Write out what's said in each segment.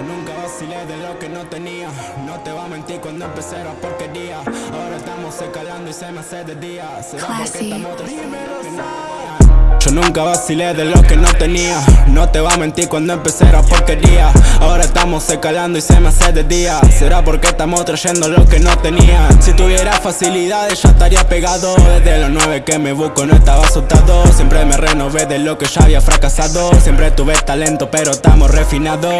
vacilé de lo que no tenía. No te voy a mentir cuando empecé era porquería. Ahora estamos escalando y se me hace de día. Será porque Classy. estamos otros yo nunca vacilé de lo que no tenía. No te voy a mentir cuando empecé era porquería. Ahora estamos escalando y se me hace de día. Será porque estamos trayendo lo que no tenía Si tuviera facilidades ya estaría pegado. Desde los nueve que me busco no estaba asustado. Siempre me renové de lo que ya había fracasado. Siempre tuve talento pero estamos refinados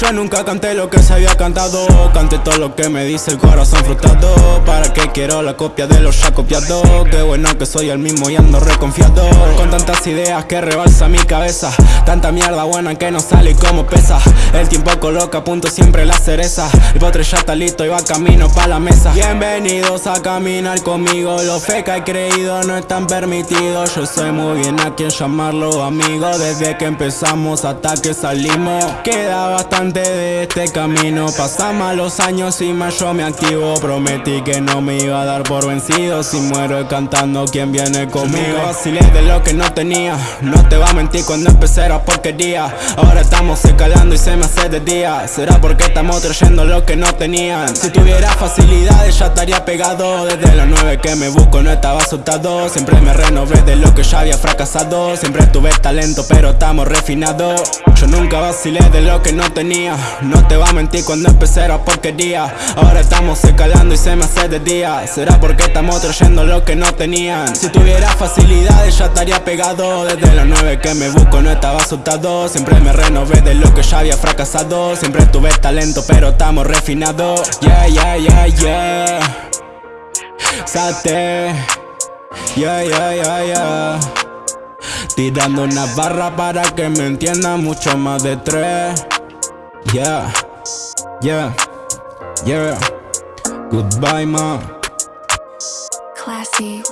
yo nunca canté lo que se había cantado. Canté todo lo que me dice el corazón frustrado. ¿Para qué quiero la copia de los ya copiados? Qué bueno que soy el mismo y ando reconfiado. Con tantas ideas que rebalsa mi cabeza. Tanta mierda buena que no sale como pesa. El tiempo coloca punto siempre la cereza. El potre ya está listo y va camino pa' la mesa. Bienvenidos a caminar conmigo. Lo fe que he creído no están permitidos Yo sé muy bien a quién llamarlo amigo. Desde que empezamos hasta que salimos Queda bastante de este camino. Pasan los años y más yo me activo. Prometí que no me iba a dar por vencido. Si muero cantando quién viene conmigo Vacilé de lo que no tenía. No te voy a mentir cuando empecé era porquería. Ahora estamos escalando y se me hace de día. Será porque estamos trayendo lo que no tenían Si tuviera facilidades ya estaría pegado. Desde los nueve que me busco no estaba asustado. Siempre me renové de lo que ya había fracasado. Siempre tuve talento pero estamos refinados Yo nunca vacilé de lo que no tenía. No te voy a mentir cuando empecé era porquería. Ahora estamos escalando y se me hace de día. Será porque estamos trayendo lo que no tenían Si tuviera facilidades ya estaría pegado. Desde los nueve que me busco no estaba asustado. Siempre me renové de lo que ya había fracasado. Siempre tuve talento pero estamos refinados. Yeah, yeah, yeah, yeah. Sate. Yeah, yeah, yeah, yeah Tirando una barra para que me entiendan mucho más de tres. Yeah, yeah, yeah. Goodbye, ma. Classy.